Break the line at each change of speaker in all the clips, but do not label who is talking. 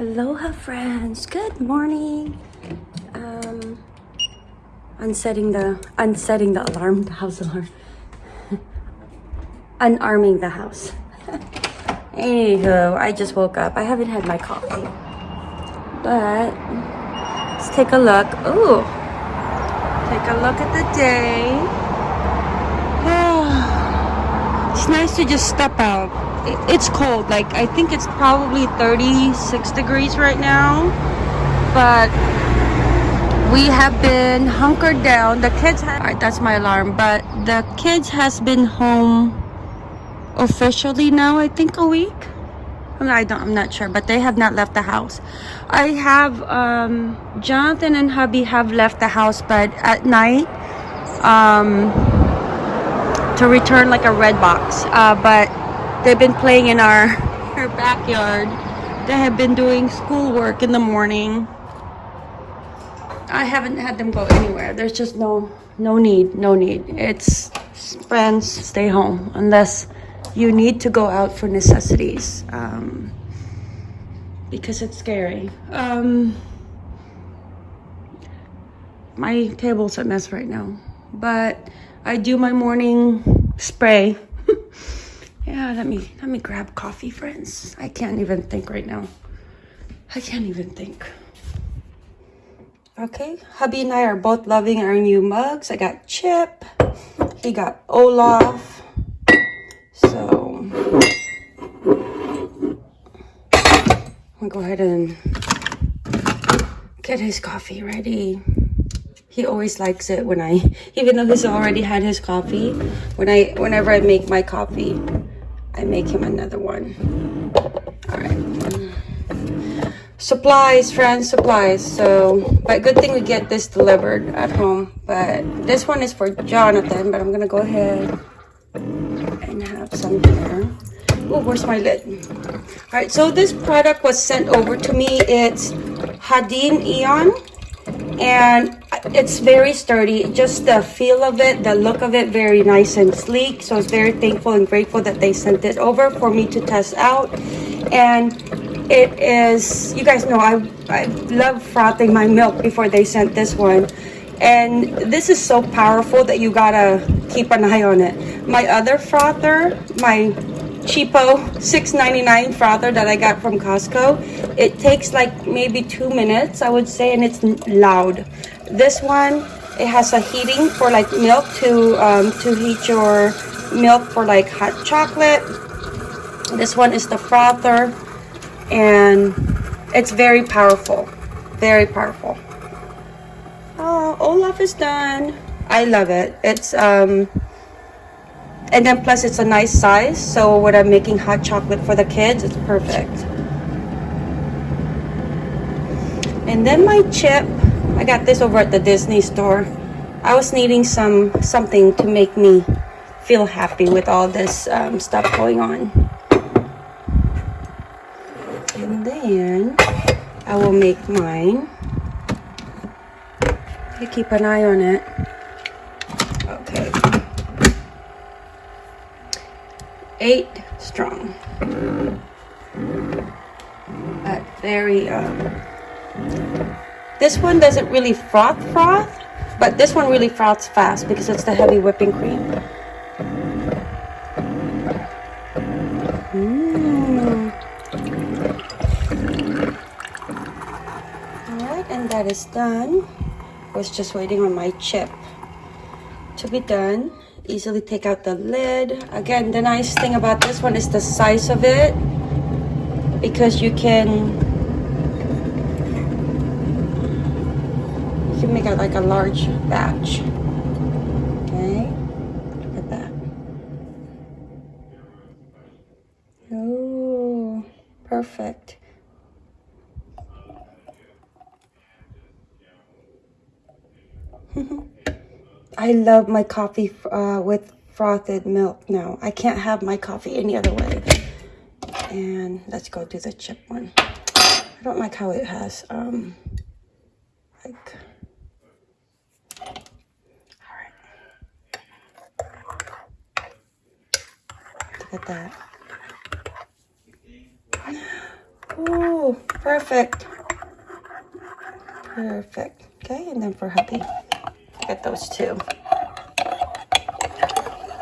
Aloha friends, good morning. Um, unsetting the unsetting the alarm, the house alarm. Unarming the house. Anywho, I just woke up. I haven't had my coffee. But let's take a look. Ooh. Take a look at the day. it's nice to just step out. It- It's cold. Like I think it's probably 36 degrees right now. But we have been hunkered down. The kids have, Alright, that's my alarm, but the kids has been home officially now, I think a week. I'm not, I don't, I'm not sure, but they have not left the house. I have, um, Jonathan and hubby have left the house, but at night, um, to return like a red box. Uh, but they've been playing in our, our backyard. They have been doing schoolwork in the morning. I haven't had them go anywhere. There's just no no need, no need. It's friends stay home unless you need to go out for necessities. Um, because it's scary. Um, my table's a mess right now, but I do my morning spray. Yeah, let me let me grab coffee, friends. I can't even think right now. I can't even think. Okay, hubby and I are both loving our new mugs. I got Chip, he got Olaf. So, I'm gonna go ahead and get his coffee ready. He always likes it when I, even though he's already had his coffee, when I, whenever I make my coffee, I make him another one. All right supplies friends supplies. So but good thing we get this delivered at home. But this one is for jonathan but i'm gonna go ahead and have some here. Oh where's my lid? All right so this product was sent over to me. It's hadin eon and it's very sturdy. Just the feel of it the look of it very nice and sleek. So i was very thankful and grateful that they sent it over for me to test out. And it is you guys know i i love frothing my milk before they sent this one. And this is so powerful that you gotta keep an eye on it. My other frother my cheapo 6.99 frother that i got from costco. It takes like maybe two minutes i would say and it's loud. This one it has a heating for like milk to um, to heat your milk for like hot chocolate. This one is the frother and it's very powerful very powerful. Oh olaf is done. I love it. It's um and then plus it's a nice size so when i'm making hot chocolate for the kids it's perfect and then my chip i got this over at the disney store i was needing some something to make me feel happy with all this um, stuff going on and then I will make mine. You keep an eye on it. Okay. Eight strong. But very, um, this one doesn't really froth froth, but this one really froths fast because it's the heavy whipping cream. Mmm. Alright, and that is done. I was just waiting on my chip to be done. Easily take out the lid. Again, the nice thing about this one is the size of it because you can you can make it like a large batch. Okay, look at that. Oh, perfect. I love my coffee uh, with frothed milk now. I can't have my coffee any other way. And let's go do the chip one. I don't like how it has, um, like, all right. Look at that. Oh, Perfect. Perfect. Okay, and then for hubby, get those two.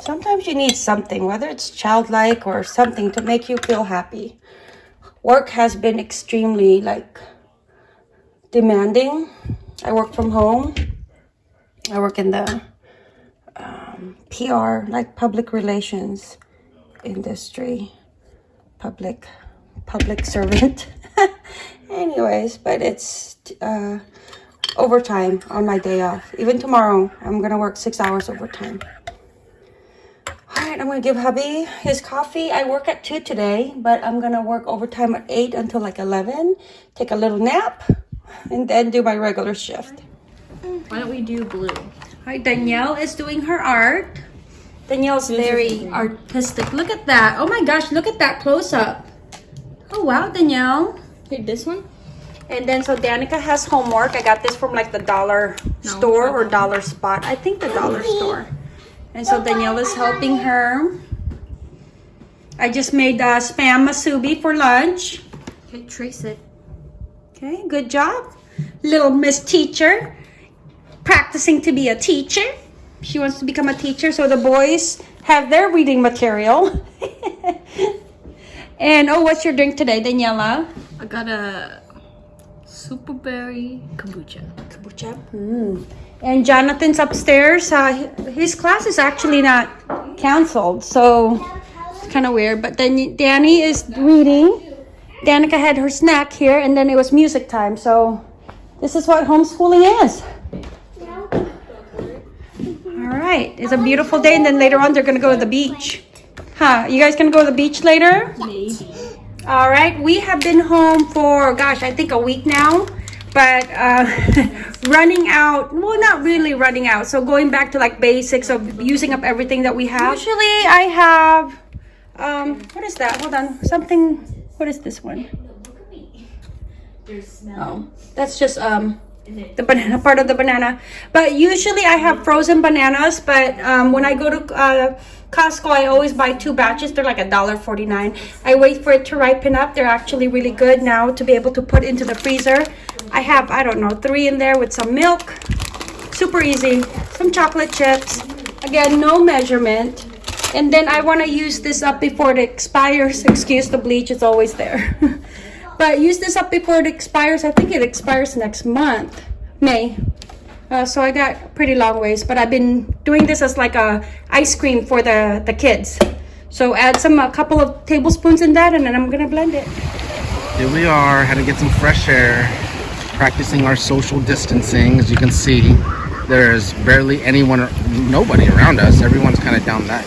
Sometimes you need something, whether it's childlike or something to make you feel happy. Work has been extremely like demanding. I work from home. I work in the um, PR, like public relations industry, public public servant. Anyways, but it's uh, overtime on my day off. Even tomorrow, I'm gonna work six hours overtime. All right, I'm gonna give hubby his coffee. I work at 2 today, but I'm gonna work overtime at 8 until like 11, take a little nap, and then do my regular shift.
Why don't we do blue?
Hi, Danielle is doing her art. Danielle's very artistic. Look at that. Oh my gosh, look at that close up. Oh wow, Danielle.
Hey, this one?
And then so Danica has homework. I got this from like the dollar
No,
store or dollar spot. I think the dollar store. And so Danielle is helping her. I just made uh, spam musubi for lunch.
Okay, trace it.
Okay, good job. Little Miss Teacher practicing to be a teacher. She wants to become a teacher, so the boys have their reading material. and oh, what's your drink today, Daniela?
I got a super berry kombucha.
Kombucha. Mm. And Jonathan's upstairs. Uh, his class is actually not canceled, so it's kind of weird. But then Danny is reading. Danica had her snack here, and then it was music time. So this is what homeschooling is. All right, it's a beautiful day, and then later on they're gonna go to the beach. Huh? You guys gonna go to the beach later?
Maybe.
All right, we have been home for, gosh, I think a week now, but uh, running out, well, not really running out. So going back to like basics of using up everything that we have. Usually I have, um, what is that? Hold on, something, what is this one? Oh, that's just, um, the banana part of the banana but usually i have frozen bananas but um, when i go to uh, costco i always buy two batches. They're like a dollar 49 i wait for it to ripen up. They're actually really good now to be able to put into the freezer. I have i don't know three in there with some milk. Super easy. Some chocolate chips. Again no measurement. And then i want to use this up before it expires. Excuse the bleach it's always there. But use this up before it expires. I think it expires next month, May. Uh, so I got pretty long ways, but I've been doing this as like a ice cream for the the kids. So add some a couple of tablespoons in that, and then I'm gonna blend it.
Here we are, had to get some fresh air, practicing our social distancing. As you can see, there's barely anyone, or nobody around us. Everyone's kind of down that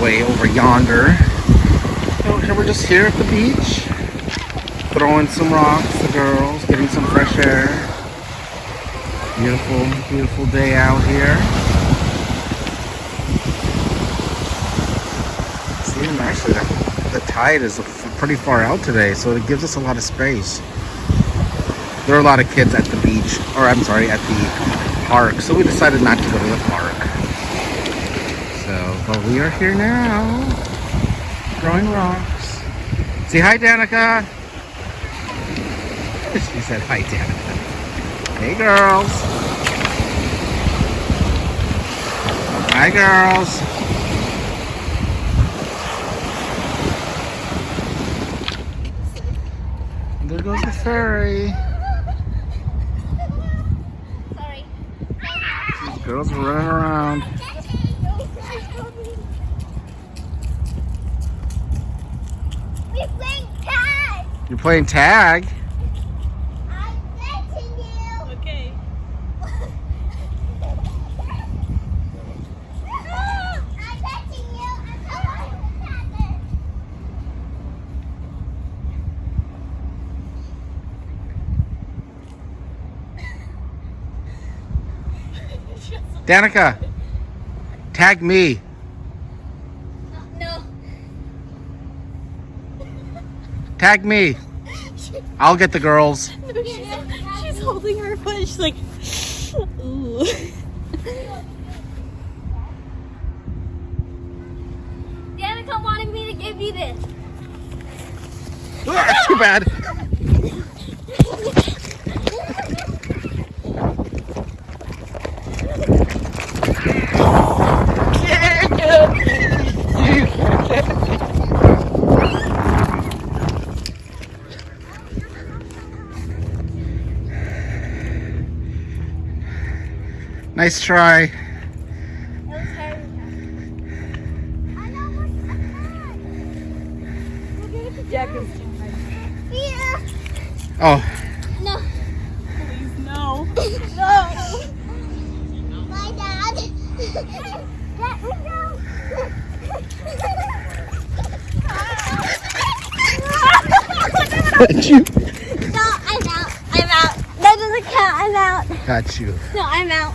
way over yonder. So here we're just here at the beach, throwing some rocks, the girls, getting some fresh air. Beautiful, beautiful day out here. See, actually, the, the tide is pretty far out today, so it gives us a lot of space. There are a lot of kids at the beach, or I'm sorry, at the park, so we decided not to go to the park. So, but we are here now, throwing rocks. Say hi, Danica. she said hi, Danica. Hey, girls. Hi, girls. There goes the ferry.
Sorry.
These girls are running around.
We're playing tag.
You're playing tag.
I'm catching you.
Okay.
I'm catching you. I'm catching
Danica, tag me.
No.
Tag me. I'll get the girls.
she's, she's holding her foot. She's like, ooh.
Danica wanted me to give you this.
Ah, too bad. Nice try.
It was hard. I know what's that.
Jack is
try.
Oh,
No.
please no.
No. My dad. Let me go.
got you.
no, I'm out. I'm out. That doesn't count. I'm out.
Got you.
No, I'm out.